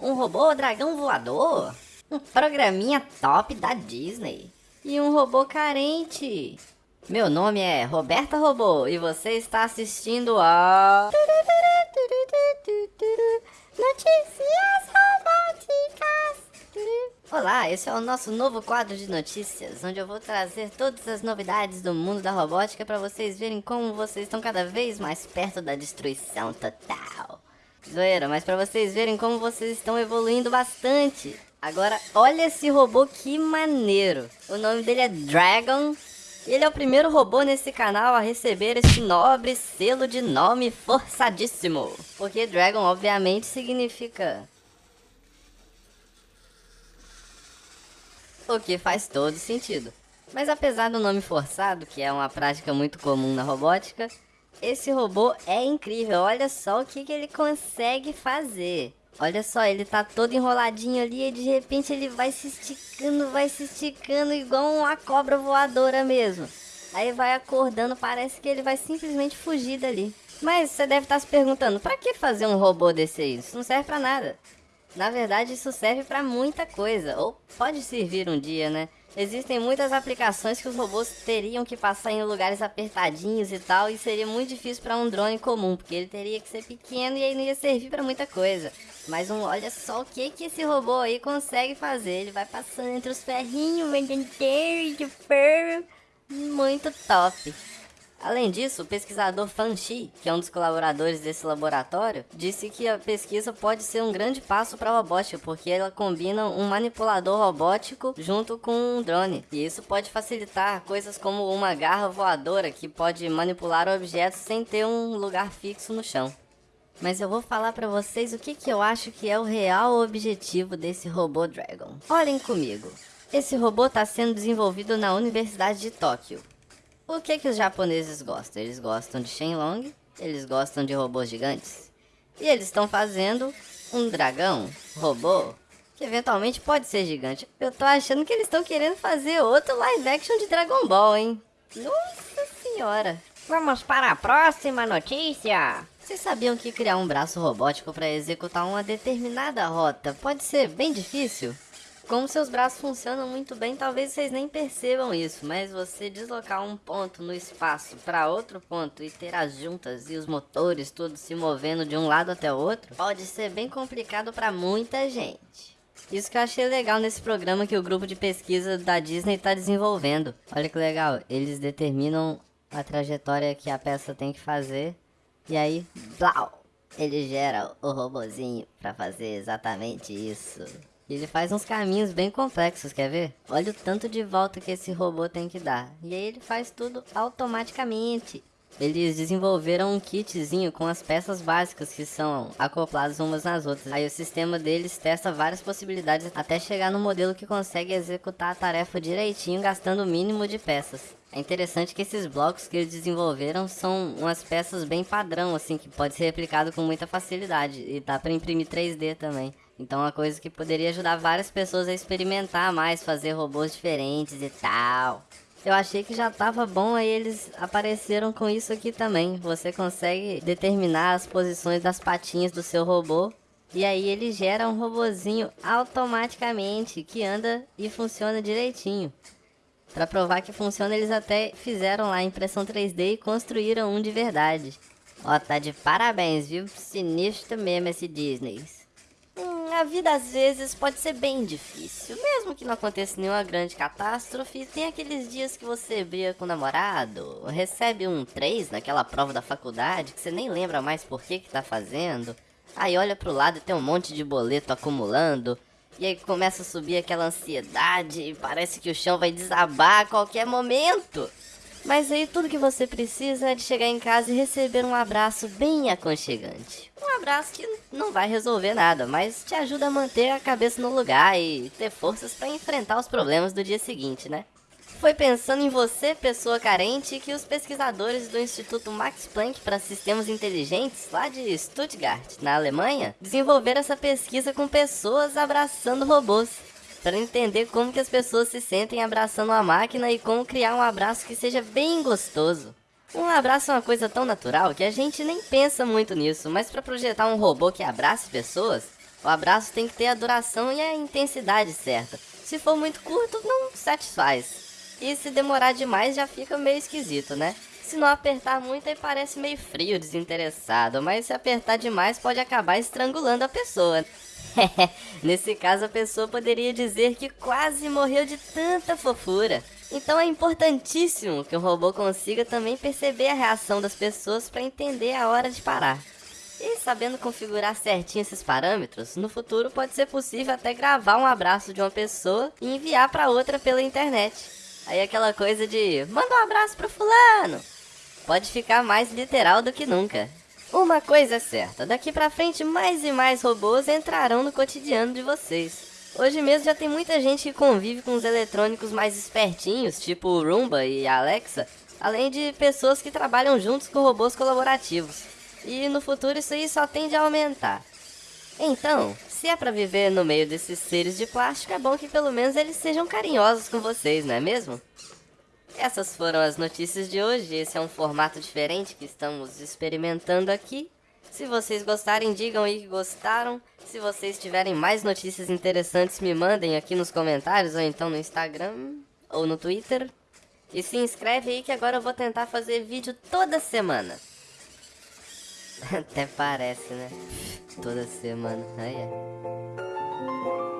Um robô dragão voador? Um programinha top da Disney? E um robô carente? Meu nome é Roberta Robô e você está assistindo a... Notícias robóticas! Olá, esse é o nosso novo quadro de notícias, onde eu vou trazer todas as novidades do mundo da robótica para vocês verem como vocês estão cada vez mais perto da destruição total. Zoeira, mas para vocês verem como vocês estão evoluindo bastante. Agora, olha esse robô que maneiro. O nome dele é Dragon. Ele é o primeiro robô nesse canal a receber esse nobre selo de nome forçadíssimo. Porque Dragon, obviamente, significa... O que faz todo sentido. Mas apesar do nome forçado, que é uma prática muito comum na robótica, esse robô é incrível, olha só o que, que ele consegue fazer. Olha só, ele tá todo enroladinho ali e de repente ele vai se esticando, vai se esticando igual uma cobra voadora mesmo. Aí vai acordando, parece que ele vai simplesmente fugir dali. Mas você deve estar tá se perguntando, pra que fazer um robô desse aí? Isso não serve pra nada. Na verdade, isso serve pra muita coisa, ou pode servir um dia, né? Existem muitas aplicações que os robôs teriam que passar em lugares apertadinhos e tal, e seria muito difícil para um drone comum, porque ele teria que ser pequeno e aí não ia servir para muita coisa. Mas um, olha só o que que esse robô aí consegue fazer. Ele vai passando entre os ferrinhos, de ferro, muito top. Além disso, o pesquisador Fan Shi, que é um dos colaboradores desse laboratório, disse que a pesquisa pode ser um grande passo para a robótica, porque ela combina um manipulador robótico junto com um drone. E isso pode facilitar coisas como uma garra voadora que pode manipular objetos sem ter um lugar fixo no chão. Mas eu vou falar para vocês o que, que eu acho que é o real objetivo desse robô Dragon. Olhem comigo. Esse robô está sendo desenvolvido na Universidade de Tóquio. O que que os japoneses gostam? Eles gostam de Shenlong, eles gostam de robôs gigantes. E eles estão fazendo um dragão, robô, que eventualmente pode ser gigante. Eu tô achando que eles estão querendo fazer outro live action de Dragon Ball, hein? Nossa senhora. Vamos para a próxima notícia. Vocês sabiam que criar um braço robótico para executar uma determinada rota pode ser bem difícil? Como seus braços funcionam muito bem, talvez vocês nem percebam isso, mas você deslocar um ponto no espaço para outro ponto e ter as juntas e os motores todos se movendo de um lado até o outro, pode ser bem complicado para muita gente. Isso que eu achei legal nesse programa que o grupo de pesquisa da Disney está desenvolvendo. Olha que legal, eles determinam a trajetória que a peça tem que fazer e aí, blau, ele gera o robozinho para fazer exatamente isso. Ele faz uns caminhos bem complexos, quer ver? Olha o tanto de volta que esse robô tem que dar. E aí ele faz tudo automaticamente. Eles desenvolveram um kitzinho com as peças básicas que são acopladas umas nas outras. Aí o sistema deles testa várias possibilidades até chegar no modelo que consegue executar a tarefa direitinho gastando o mínimo de peças. É interessante que esses blocos que eles desenvolveram são umas peças bem padrão, assim, que pode ser replicado com muita facilidade. E dá para imprimir 3D também. Então é uma coisa que poderia ajudar várias pessoas a experimentar mais, fazer robôs diferentes e tal. Eu achei que já tava bom, aí eles apareceram com isso aqui também. Você consegue determinar as posições das patinhas do seu robô. E aí ele gera um robozinho automaticamente que anda e funciona direitinho. Para provar que funciona, eles até fizeram lá impressão 3D e construíram um de verdade. Ó, tá de parabéns, viu? Sinistro mesmo esse Disney a vida às vezes pode ser bem difícil. Mesmo que não aconteça nenhuma grande catástrofe, tem aqueles dias que você briga com o namorado, recebe um 3 naquela prova da faculdade que você nem lembra mais por que que tá fazendo. Aí olha pro lado e tem um monte de boleto acumulando. E aí começa a subir aquela ansiedade e parece que o chão vai desabar a qualquer momento. Mas aí tudo que você precisa é de chegar em casa e receber um abraço bem aconchegante. Um abraço que não vai resolver nada, mas te ajuda a manter a cabeça no lugar e ter forças para enfrentar os problemas do dia seguinte, né? Foi pensando em você, pessoa carente, que os pesquisadores do Instituto Max Planck para Sistemas Inteligentes, lá de Stuttgart, na Alemanha, desenvolveram essa pesquisa com pessoas abraçando robôs para entender como que as pessoas se sentem abraçando a máquina e como criar um abraço que seja bem gostoso. Um abraço é uma coisa tão natural que a gente nem pensa muito nisso, mas para projetar um robô que abrace pessoas, O abraço tem que ter a duração e a intensidade certa. Se for muito curto, não satisfaz. E se demorar demais, já fica meio esquisito, né? Se não apertar muito, aí parece meio frio, desinteressado. Mas se apertar demais, pode acabar estrangulando a pessoa. Nesse caso, a pessoa poderia dizer que quase morreu de tanta fofura. Então é importantíssimo que o robô consiga também perceber a reação das pessoas para entender a hora de parar. E sabendo configurar certinho esses parâmetros, no futuro pode ser possível até gravar um abraço de uma pessoa e enviar para outra pela internet. Aí aquela coisa de manda um abraço pro fulano pode ficar mais literal do que nunca. Uma coisa é certa, daqui pra frente mais e mais robôs entrarão no cotidiano de vocês. Hoje mesmo já tem muita gente que convive com os eletrônicos mais espertinhos, tipo Roomba e Alexa, além de pessoas que trabalham juntos com robôs colaborativos. E no futuro isso aí só tende a aumentar. Então, se é para viver no meio desses seres de plástico, é bom que pelo menos eles sejam carinhosos com vocês, não é mesmo? Essas foram as notícias de hoje. Esse é um formato diferente que estamos experimentando aqui. Se vocês gostarem, digam aí que gostaram. Se vocês tiverem mais notícias interessantes, me mandem aqui nos comentários ou então no Instagram ou no Twitter. E se inscreve aí que agora eu vou tentar fazer vídeo toda semana. Até parece, né? Toda semana. Aí é.